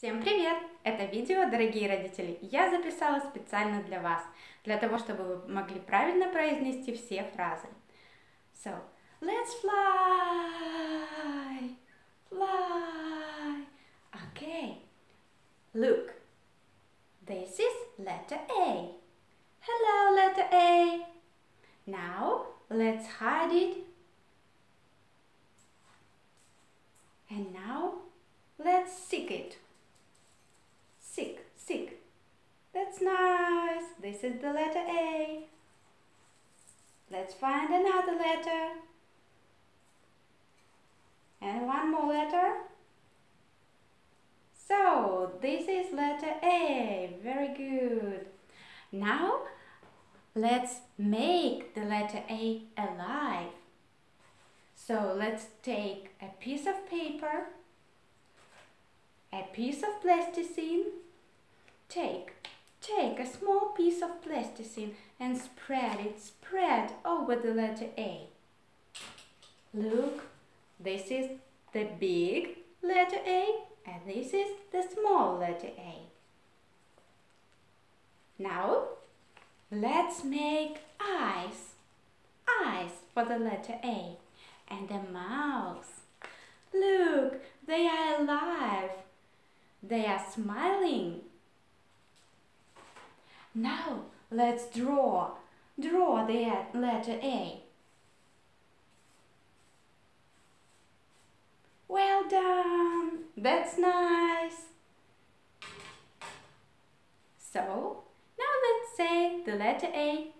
Всем привет! Это видео, дорогие родители, я записала специально для вас, для того, чтобы вы могли правильно произнести все фразы. So, let's fly, fly. Okay, look, this is letter A. Hello, letter A. Now, let's hide it. And now, let's seek it. This is the letter A. Let's find another letter. And one more letter. So, this is letter A. Very good. Now, let's make the letter A alive. So, let's take a piece of paper a piece of plasticine. Take, take a small piece of plasticine and spread it, spread over the letter A. Look, this is the big letter A and this is the small letter A. Now, let's make eyes, eyes for the letter A and a mouth. Look, they are alive they are smiling. Now let's draw. Draw the letter A. Well done. That's nice. So, now let's say the letter A